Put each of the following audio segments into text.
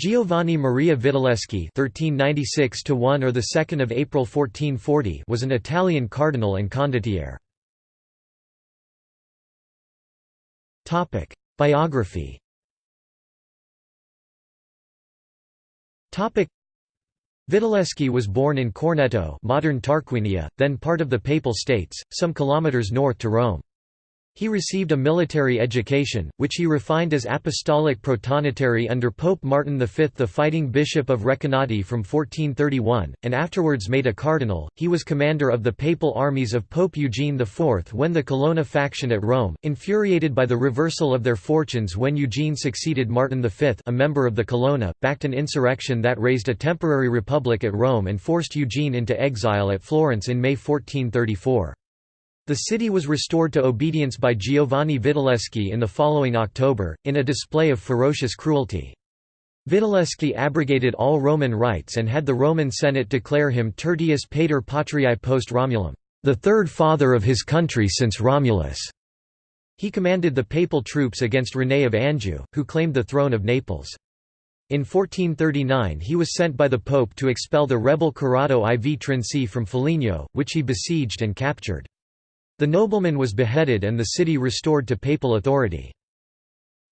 Giovanni Maria Vitelleschi (1396–1 or the 2nd of April 1440) was an Italian cardinal and condottiere. Topic: Biography. Topic: Vitelleschi was born in Corneto, modern Tarquinia, then part of the Papal States, some kilometers north to Rome. He received a military education, which he refined as apostolic protonotary under Pope Martin V the Fighting Bishop of Recanati from 1431, and afterwards made a cardinal. He was commander of the papal armies of Pope Eugene IV when the Colonna faction at Rome, infuriated by the reversal of their fortunes when Eugene succeeded Martin V a member of the Colonna, backed an insurrection that raised a temporary republic at Rome and forced Eugene into exile at Florence in May 1434. The city was restored to obedience by Giovanni Vitelleschi in the following October, in a display of ferocious cruelty. Vitelleschi abrogated all Roman rights and had the Roman Senate declare him Tertius Pater Patriae post Romulum, the third father of his country since Romulus. He commanded the papal troops against René of Anjou, who claimed the throne of Naples. In 1439 he was sent by the Pope to expel the rebel Corrado IV Trinci from Foligno, which he besieged and captured. The nobleman was beheaded and the city restored to papal authority.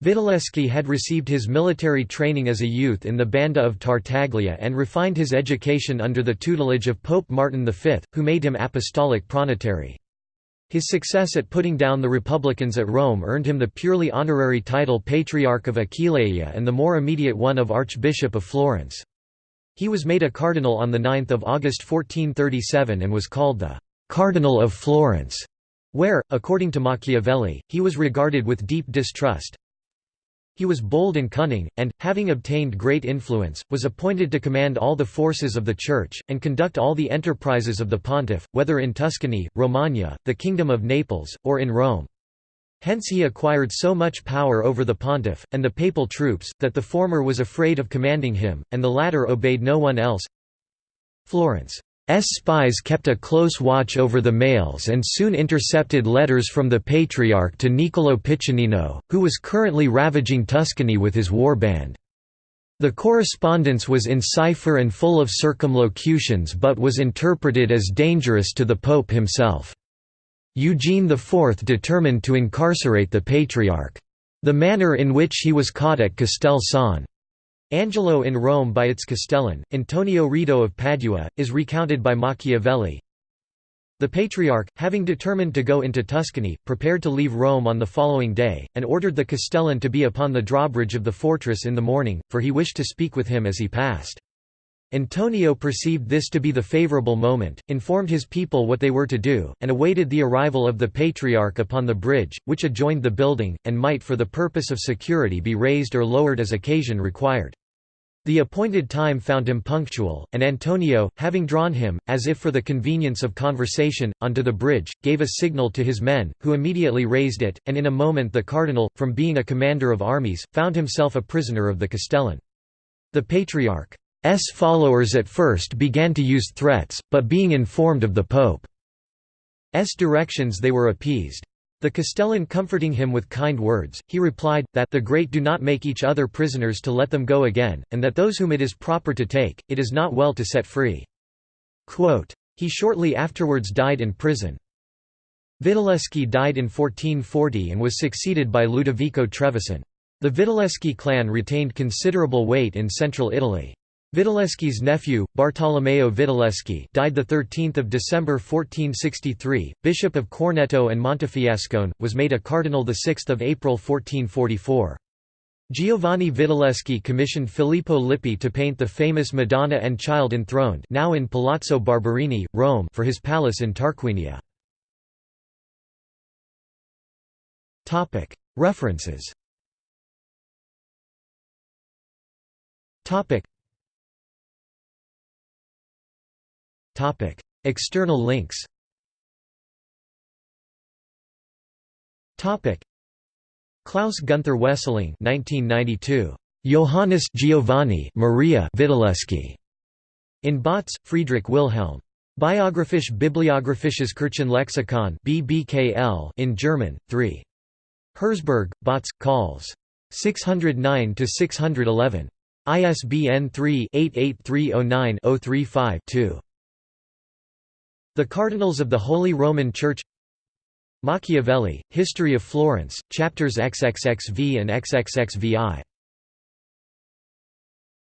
Vitelleschi had received his military training as a youth in the Banda of Tartaglia and refined his education under the tutelage of Pope Martin V, who made him apostolic pronotary. His success at putting down the Republicans at Rome earned him the purely honorary title Patriarch of Aquileia and the more immediate one of Archbishop of Florence. He was made a cardinal on 9 August 1437 and was called the «Cardinal of Florence» where, according to Machiavelli, he was regarded with deep distrust. He was bold and cunning, and, having obtained great influence, was appointed to command all the forces of the Church, and conduct all the enterprises of the pontiff, whether in Tuscany, Romagna, the Kingdom of Naples, or in Rome. Hence he acquired so much power over the pontiff, and the papal troops, that the former was afraid of commanding him, and the latter obeyed no one else. Florence spies kept a close watch over the mails and soon intercepted letters from the Patriarch to Niccolò Piccinino, who was currently ravaging Tuscany with his war band. The correspondence was in cipher and full of circumlocutions but was interpreted as dangerous to the Pope himself. Eugene IV determined to incarcerate the Patriarch. The manner in which he was caught at Castel San Angelo in Rome by its Castellan, Antonio Rido of Padua, is recounted by Machiavelli. The Patriarch, having determined to go into Tuscany, prepared to leave Rome on the following day, and ordered the Castellan to be upon the drawbridge of the fortress in the morning, for he wished to speak with him as he passed. Antonio perceived this to be the favourable moment, informed his people what they were to do, and awaited the arrival of the Patriarch upon the bridge, which adjoined the building, and might for the purpose of security be raised or lowered as occasion required. The appointed time found him punctual, and Antonio, having drawn him, as if for the convenience of conversation, onto the bridge, gave a signal to his men, who immediately raised it, and in a moment the cardinal, from being a commander of armies, found himself a prisoner of the Castellan. The Patriarch S followers at first began to use threats, but being informed of the Pope's directions they were appeased. The Castellan comforting him with kind words, he replied, that the great do not make each other prisoners to let them go again, and that those whom it is proper to take, it is not well to set free. Quote, he shortly afterwards died in prison. Vitelleschi died in 1440 and was succeeded by Ludovico Trevisan. The Vitelleschi clan retained considerable weight in central Italy. Vitelleschi's nephew, Bartolomeo Vitelleschi died 13 December 1463, Bishop of Corneto and Montefiascone, was made a cardinal 6 April 1444. Giovanni Vitelleschi commissioned Filippo Lippi to paint the famous Madonna and Child enthroned now in Palazzo Barberini, Rome for his palace in Tarquinia. References External links Klaus Gunther Wesseling 1992. Johannes Giovanni Maria Vitelleschi. In Bautz, Friedrich Wilhelm. Biographisch Bibliographisches Kirchenlexikon BBKL in German, 3. Herzberg, Bautz, Calls. 609–611. ISBN 3-88309-035-2. The Cardinals of the Holy Roman Church Machiavelli, History of Florence, chapters XXXV and XXXVI